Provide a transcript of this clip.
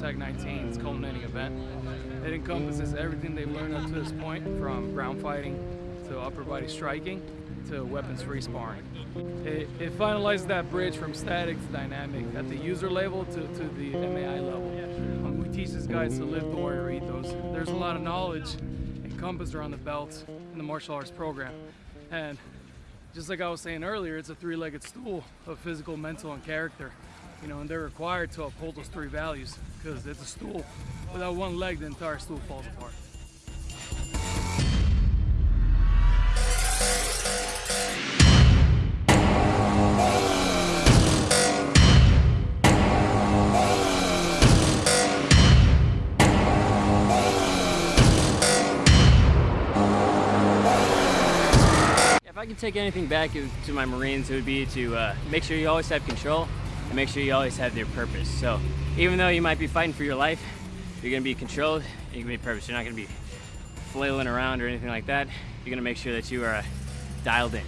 19's culminating event. It encompasses everything they've learned up to this point, from ground fighting to upper body striking to weapons-free sparring. It, it finalizes that bridge from static to dynamic at the user level to, to the MAI level. Um, we teach these guys to live the warrior ethos. There's a lot of knowledge encompassed around the belt in the martial arts program. And just like I was saying earlier, it's a three-legged stool of physical, mental, and character. You know, and they're required to uphold those three values because it's a stool. Without one leg, the entire stool falls apart. If I could take anything back to my Marines, it would be to uh, make sure you always have control and make sure you always have your purpose. So even though you might be fighting for your life, you're gonna be controlled you're gonna be purpose. You're not gonna be flailing around or anything like that. You're gonna make sure that you are uh, dialed in.